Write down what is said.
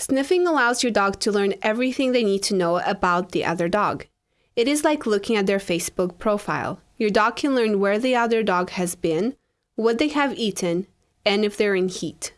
Sniffing allows your dog to learn everything they need to know about the other dog. It is like looking at their Facebook profile. Your dog can learn where the other dog has been, what they have eaten, and if they're in heat.